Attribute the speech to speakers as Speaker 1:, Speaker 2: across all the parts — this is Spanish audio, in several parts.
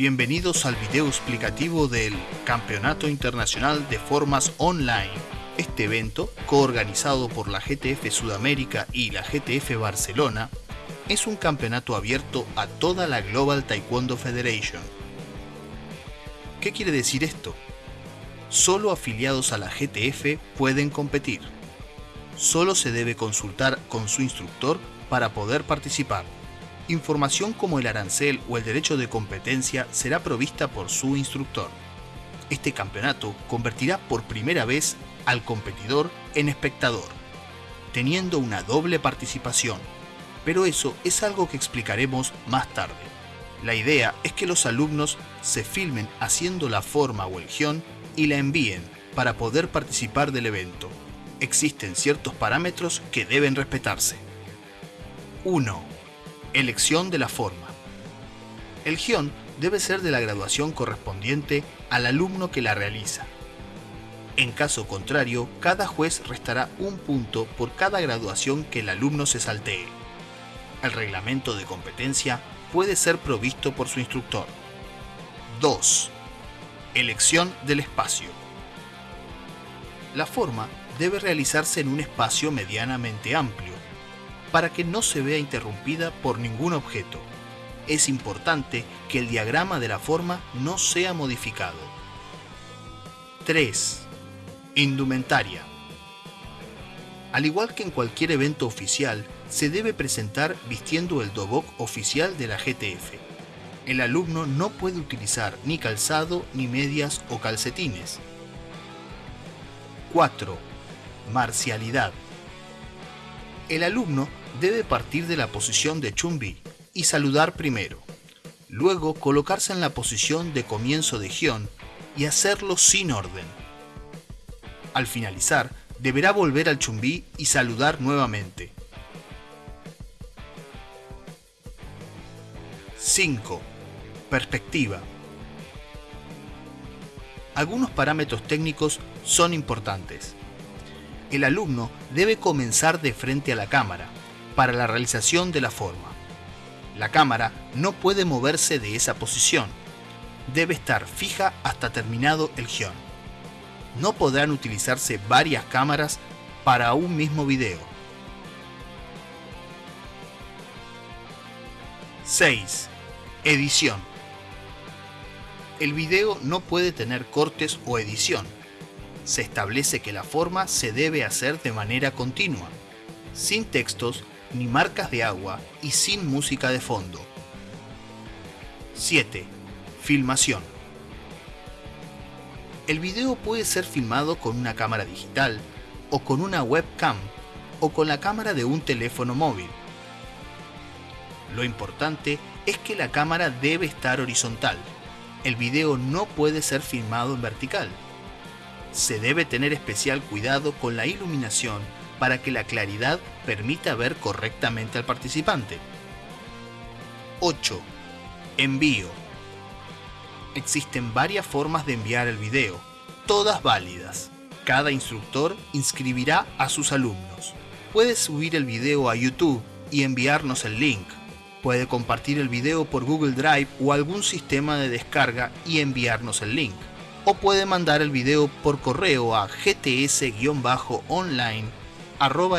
Speaker 1: Bienvenidos al video explicativo del Campeonato Internacional de Formas Online. Este evento, coorganizado por la GTF Sudamérica y la GTF Barcelona, es un campeonato abierto a toda la Global Taekwondo Federation. ¿Qué quiere decir esto? Solo afiliados a la GTF pueden competir. Solo se debe consultar con su instructor para poder participar. Información como el arancel o el derecho de competencia será provista por su instructor. Este campeonato convertirá por primera vez al competidor en espectador, teniendo una doble participación, pero eso es algo que explicaremos más tarde. La idea es que los alumnos se filmen haciendo la forma o el guion y la envíen para poder participar del evento. Existen ciertos parámetros que deben respetarse. 1. Elección de la forma. El guion debe ser de la graduación correspondiente al alumno que la realiza. En caso contrario, cada juez restará un punto por cada graduación que el alumno se saltee. El reglamento de competencia puede ser provisto por su instructor. 2. Elección del espacio. La forma debe realizarse en un espacio medianamente amplio, para que no se vea interrumpida por ningún objeto. Es importante que el diagrama de la forma no sea modificado. 3. Indumentaria. Al igual que en cualquier evento oficial, se debe presentar vistiendo el dobok oficial de la GTF. El alumno no puede utilizar ni calzado, ni medias o calcetines. 4. Marcialidad. El alumno debe partir de la posición de Chumbi y saludar primero. Luego colocarse en la posición de comienzo de Gion y hacerlo sin orden. Al finalizar, deberá volver al Chumbi y saludar nuevamente. 5. Perspectiva. Algunos parámetros técnicos son importantes. El alumno debe comenzar de frente a la cámara, para la realización de la forma. La cámara no puede moverse de esa posición. Debe estar fija hasta terminado el guion. No podrán utilizarse varias cámaras para un mismo video. 6. Edición. El video no puede tener cortes o edición. Se establece que la forma se debe hacer de manera continua, sin textos ni marcas de agua y sin música de fondo. 7. Filmación. El video puede ser filmado con una cámara digital, o con una webcam, o con la cámara de un teléfono móvil. Lo importante es que la cámara debe estar horizontal. El video no puede ser filmado en vertical. Se debe tener especial cuidado con la iluminación para que la claridad permita ver correctamente al participante. 8. Envío. Existen varias formas de enviar el video, todas válidas. Cada instructor inscribirá a sus alumnos. Puede subir el video a YouTube y enviarnos el link. Puede compartir el video por Google Drive o algún sistema de descarga y enviarnos el link. O puede mandar el video por correo a gts-online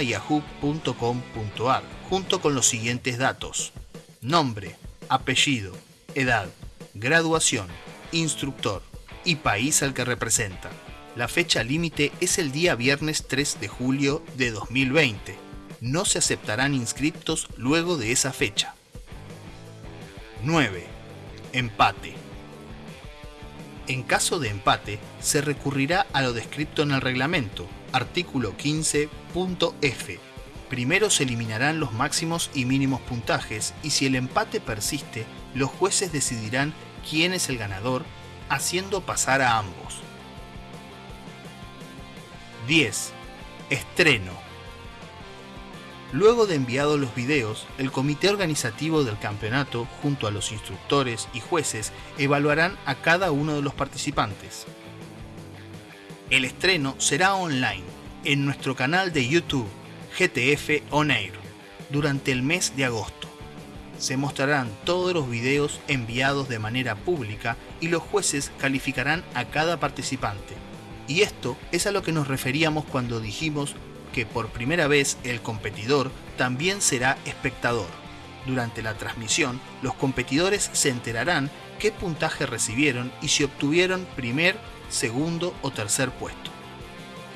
Speaker 1: yahoo.com.ar junto con los siguientes datos. Nombre, apellido, edad, graduación, instructor y país al que representa. La fecha límite es el día viernes 3 de julio de 2020. No se aceptarán inscriptos luego de esa fecha. 9. Empate. En caso de empate, se recurrirá a lo descrito en el reglamento, artículo 15.f. Primero se eliminarán los máximos y mínimos puntajes y si el empate persiste, los jueces decidirán quién es el ganador, haciendo pasar a ambos. 10. Estreno. Luego de enviados los videos, el comité organizativo del campeonato, junto a los instructores y jueces, evaluarán a cada uno de los participantes. El estreno será online en nuestro canal de YouTube GTF On Air durante el mes de agosto. Se mostrarán todos los videos enviados de manera pública y los jueces calificarán a cada participante. Y esto es a lo que nos referíamos cuando dijimos que por primera vez el competidor también será espectador. Durante la transmisión, los competidores se enterarán qué puntaje recibieron y si obtuvieron primer, segundo o tercer puesto.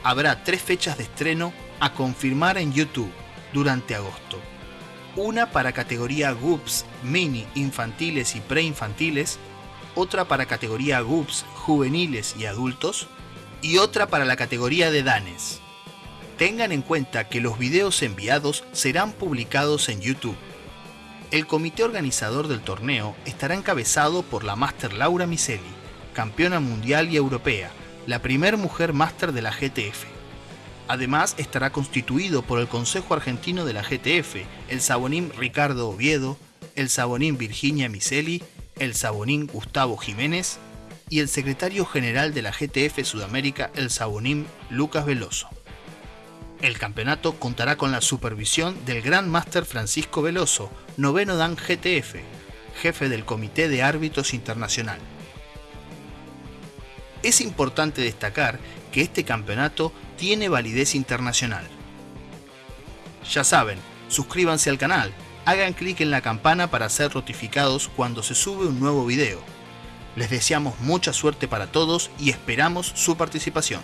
Speaker 1: Habrá tres fechas de estreno a confirmar en YouTube durante agosto. Una para categoría GUPS mini infantiles y preinfantiles, otra para categoría GUPS juveniles y adultos y otra para la categoría de Danes. Tengan en cuenta que los videos enviados serán publicados en YouTube. El comité organizador del torneo estará encabezado por la Máster Laura Miseli, campeona mundial y europea, la primer mujer máster de la GTF. Además estará constituido por el Consejo Argentino de la GTF, el sabonín Ricardo Oviedo, el sabonín Virginia Miseli, el sabonín Gustavo Jiménez y el secretario general de la GTF Sudamérica, el sabonín Lucas Veloso. El campeonato contará con la supervisión del Gran Máster Francisco Veloso, noveno Dan GTF, jefe del Comité de Árbitros Internacional. Es importante destacar que este campeonato tiene validez internacional. Ya saben, suscríbanse al canal, hagan clic en la campana para ser notificados cuando se sube un nuevo video. Les deseamos mucha suerte para todos y esperamos su participación.